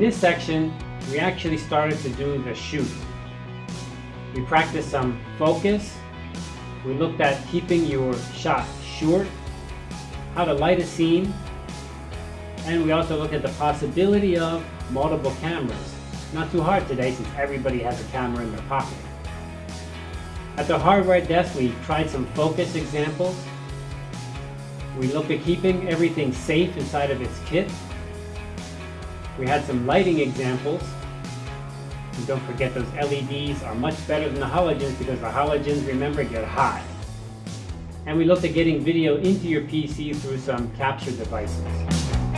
this section, we actually started to do the shoot. We practiced some focus. We looked at keeping your shot short, how to light a scene, and we also looked at the possibility of multiple cameras. Not too hard today since everybody has a camera in their pocket. At the hardware desk, we tried some focus examples. We looked at keeping everything safe inside of its kit. We had some lighting examples. And don't forget those LEDs are much better than the halogens because the halogens, remember, get hot. And we looked at getting video into your PC through some capture devices.